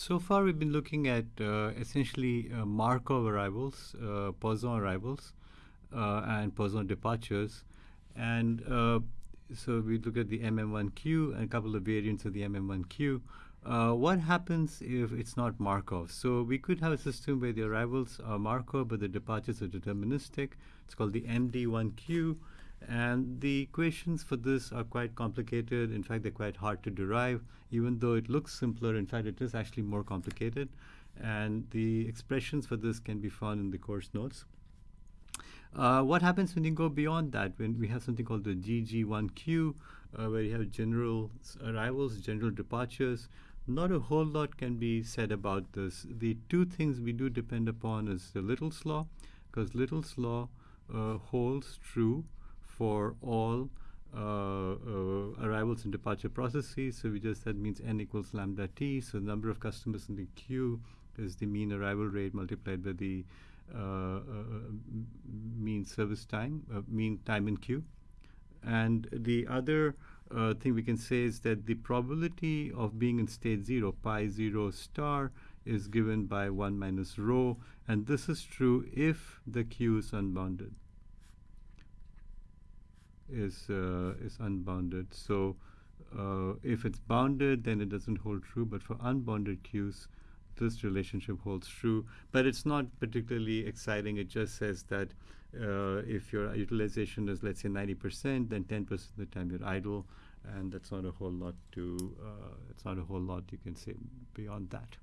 So far, we've been looking at uh, essentially uh, Markov arrivals, uh, Poisson arrivals, uh, and Poisson departures. And uh, so we look at the MM1 queue and a couple of variants of the MM1 queue. Uh, what happens if it's not Markov? So we could have a system where the arrivals are Markov, but the departures are deterministic. It's called the MD1 queue. And the equations for this are quite complicated. In fact, they're quite hard to derive, even though it looks simpler. In fact, it is actually more complicated. And the expressions for this can be found in the course notes. Uh, what happens when you go beyond that? When we have something called the GG1 queue, uh, where you have general arrivals, general departures. Not a whole lot can be said about this. The two things we do depend upon is the Little's law, because Little's law uh, holds true for all uh, uh, arrivals and departure processes. So we just that means n equals lambda t. So the number of customers in the queue is the mean arrival rate multiplied by the uh, uh mean service time, uh, mean time in queue. And the other uh, thing we can say is that the probability of being in state zero, pi zero star, is given by 1 minus rho. And this is true if the queue is unbounded is uh, is unbounded. So uh, if it's bounded, then it doesn't hold true. But for unbounded queues, this relationship holds true. But it's not particularly exciting. It just says that uh, if your utilization is let's say 90%, then 10% of the time you're idle, and that's not a whole lot to. Uh, it's not a whole lot you can say beyond that.